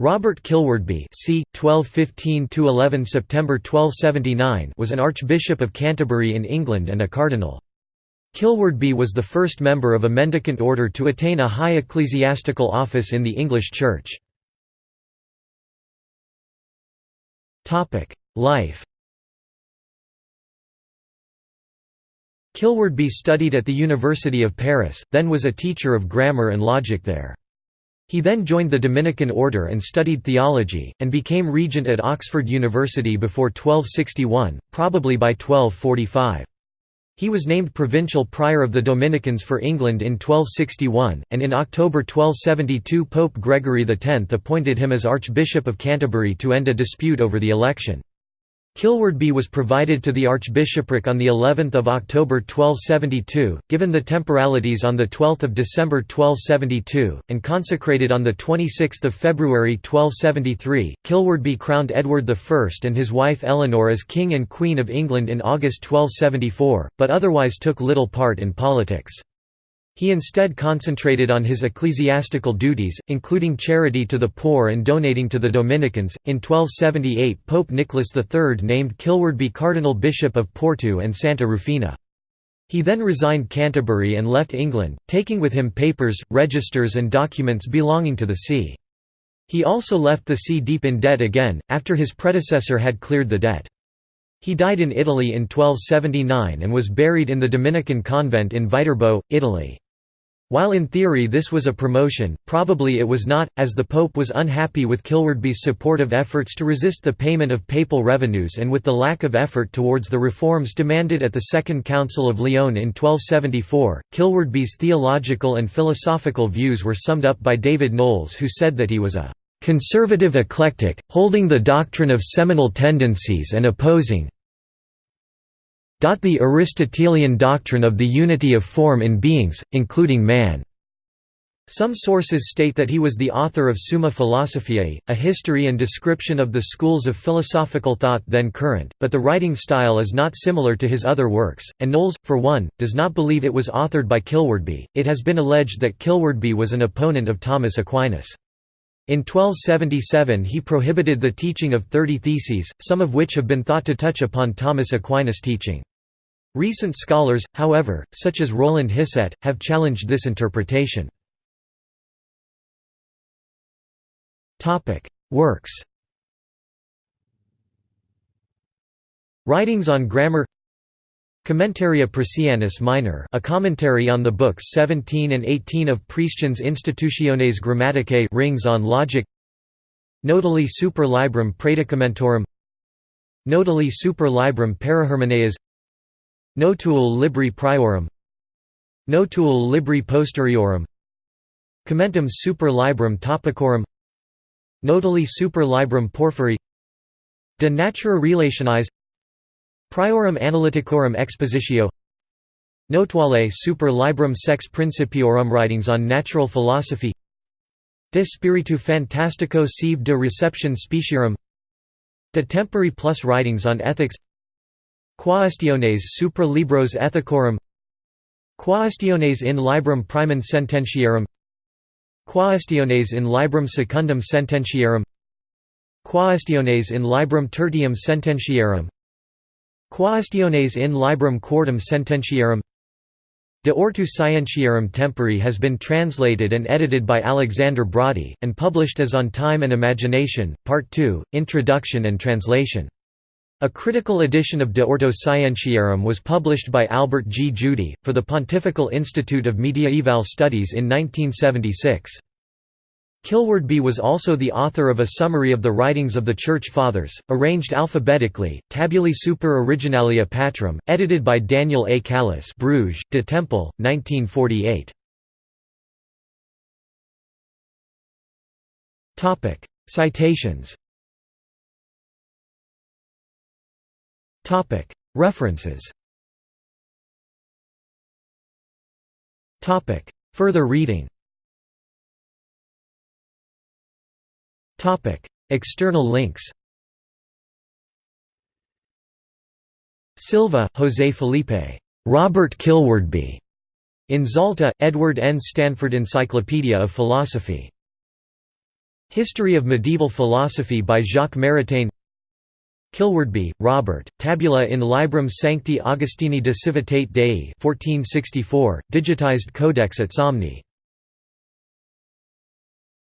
Robert Kilwardby c. 1215–11 September 1279 was an Archbishop of Canterbury in England and a cardinal. Kilwardby was the first member of a mendicant order to attain a high ecclesiastical office in the English Church. Life Kilwardby studied at the University of Paris, then was a teacher of grammar and logic there. He then joined the Dominican order and studied theology, and became regent at Oxford University before 1261, probably by 1245. He was named provincial prior of the Dominicans for England in 1261, and in October 1272 Pope Gregory X appointed him as Archbishop of Canterbury to end a dispute over the election. Kilwardby was provided to the archbishopric on the 11th of October 1272, given the temporalities on the 12th of December 1272, and consecrated on the 26th of February 1273. Kilwardby crowned Edward I and his wife Eleanor as King and Queen of England in August 1274, but otherwise took little part in politics. He instead concentrated on his ecclesiastical duties, including charity to the poor and donating to the Dominicans. In 1278, Pope Nicholas III named Kilwardby Cardinal Bishop of Porto and Santa Rufina. He then resigned Canterbury and left England, taking with him papers, registers, and documents belonging to the see. He also left the see deep in debt again, after his predecessor had cleared the debt. He died in Italy in 1279 and was buried in the Dominican convent in Viterbo, Italy. While in theory this was a promotion, probably it was not, as the Pope was unhappy with Kilwardby's supportive efforts to resist the payment of papal revenues and with the lack of effort towards the reforms demanded at the Second Council of Lyon in 1274. Kilwardby's theological and philosophical views were summed up by David Knowles, who said that he was a conservative eclectic, holding the doctrine of seminal tendencies and opposing the Aristotelian doctrine of the unity of form in beings, including man. Some sources state that he was the author of Summa Philosophiae, a history and description of the schools of philosophical thought then current, but the writing style is not similar to his other works, and Knowles, for one, does not believe it was authored by Kilwardby. It has been alleged that Kilwardby was an opponent of Thomas Aquinas. In 1277 he prohibited the teaching of thirty theses, some of which have been thought to touch upon Thomas Aquinas' teaching. Recent scholars, however, such as Roland Hissette, have challenged this interpretation. Works Writings on grammar Commentaria Priscianus Minor a commentary on the books 17 and 18 of Priscian's Institutiones Grammaticae rings on logic. Notuli super librum Praedicamentorum Notuli super librum Parahermeneas. Notuul libri priorum. Notuul libri posteriorum Commentum super librum topicorum. Notuli super librum porphyri De natura relationis Priorum analyticorum expositio. Notuale super librum sex principiorum Writings on natural philosophy. De spiritu fantastico sive de reception speciarum De tempori plus Writings on ethics. Quaestiones supra libros ethicorum. Quaestiones in librum primum sententiarum Quaestiones in librum secundum sententiarum Quaestiones in librum tertium sententiarum Quaestiones in librum quartum sententiarum De Ortu Scientiarum Tempori has been translated and edited by Alexander Broadie, and published as On Time and Imagination, Part 2, Introduction and Translation. A critical edition of De Ortu Scientiarum was published by Albert G. Judy, for the Pontifical Institute of Mediaeval Studies in 1976. Kilwardby was also the author of a summary of the writings of the Church Fathers, arranged alphabetically, Tabulae Super Originalia Patrum, edited by Daniel A. Callus Bruges, De Tempel, 1948. Citations References Further reading External links Silva, José Felipe. Robert Kilwardby. In Zalta, Edward N. Stanford Encyclopedia of Philosophy. History of Medieval Philosophy by Jacques Maritain Kilwardby, Robert, Tabula in Librum Sancti Augustini de Civitate Dei 1464, digitized Codex at Somni